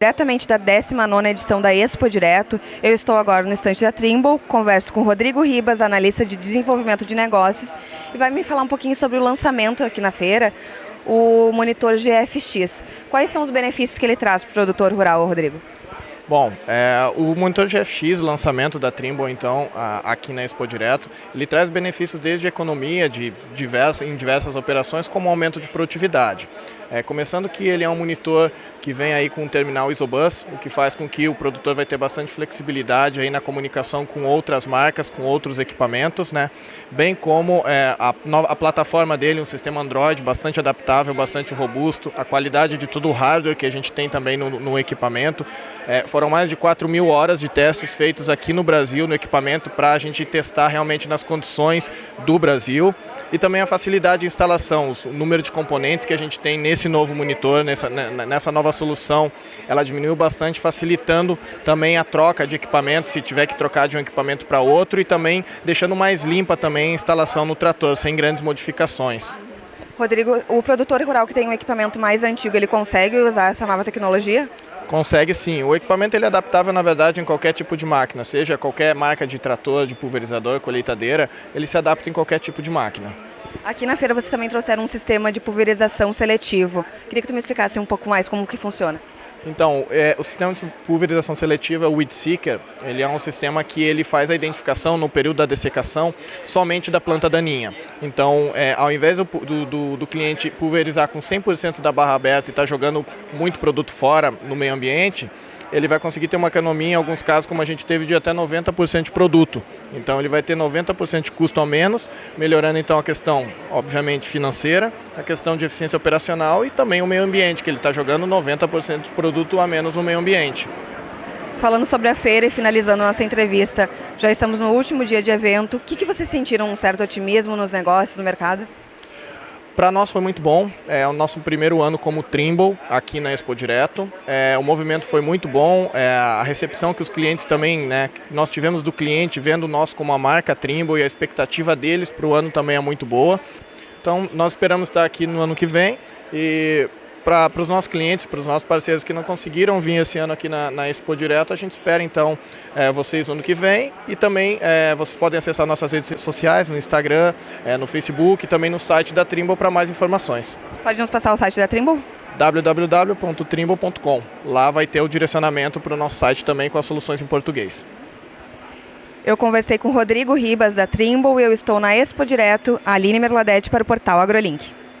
Diretamente da 19ª edição da Expo Direto, eu estou agora no estande da Trimble, converso com Rodrigo Ribas, analista de desenvolvimento de negócios, e vai me falar um pouquinho sobre o lançamento aqui na feira, o monitor GFX. Quais são os benefícios que ele traz para o produtor rural, Rodrigo? Bom, é, o monitor GFX, o lançamento da Trimble, então, a, aqui na Expo Direto, ele traz benefícios desde economia de diversas, em diversas operações, como aumento de produtividade. É, começando que ele é um monitor que vem aí com um terminal Isobus, o que faz com que o produtor vai ter bastante flexibilidade aí na comunicação com outras marcas, com outros equipamentos, né? Bem como é, a, a, plataforma dele, um sistema Android bastante adaptável, bastante robusto, a qualidade de todo o hardware que a gente tem também no, no equipamento. É, foram mais de 4 mil horas de testes feitos aqui no Brasil no equipamento para a gente testar realmente nas condições do Brasil e também a facilidade de instalação, o número de componentes que a gente tem nesse novo monitor, nessa, né, nessa nova solução, ela diminuiu bastante, facilitando também a troca de equipamento, se tiver que trocar de um equipamento para outro e também deixando mais limpa também a instalação no trator, sem grandes modificações. Rodrigo, o produtor rural que tem um equipamento mais antigo, ele consegue usar essa nova tecnologia? Consegue sim. O equipamento ele é adaptável, na verdade, em qualquer tipo de máquina, seja qualquer marca de trator, de pulverizador, colheitadeira, ele se adapta em qualquer tipo de máquina. Aqui na feira vocês também trouxeram um sistema de pulverização seletivo. Queria que tu me explicasse um pouco mais como que funciona. Então, é, o sistema de pulverização seletiva, o Weed Seeker, ele é um sistema que ele faz a identificação no período da dessecação somente da planta daninha. Então, é, ao invés do, do, do, cliente pulverizar com 100% da barra aberta e estar tá jogando muito produto fora no meio ambiente, ele vai conseguir ter uma economia, em alguns casos, como a gente teve, de até 90% de produto. Então ele vai ter 90% de custo a menos, melhorando então a questão, obviamente, financeira, a questão de eficiência operacional e também o meio ambiente, que ele está jogando 90% de produto a menos no meio ambiente. Falando sobre a feira e finalizando nossa entrevista, já estamos no último dia de evento. O que, que vocês sentiram um certo otimismo nos negócios, no mercado? Para nós foi muito bom, é o nosso primeiro ano como Trimble aqui na Expo Direto. É, o movimento foi muito bom, é, a recepção que os clientes também, né, nós tivemos do cliente vendo nós como a marca Trimble e a expectativa deles para o ano também é muito boa. Então nós esperamos estar aqui no ano que vem e para os nossos clientes, para os nossos parceiros que não conseguiram vir esse ano aqui na, na Expo Direto, a gente espera então é, vocês no ano que vem e também é, vocês podem acessar nossas redes sociais, no Instagram, é, no Facebook e também no site da Trimble para mais informações. Pode nos passar o site da Trimble? www.trimble.com. Lá vai ter o direcionamento para o nosso site também com as soluções em português. Eu conversei com Rodrigo Ribas da Trimble e eu estou na Expo Direto, Aline Merladete para o portal AgroLink.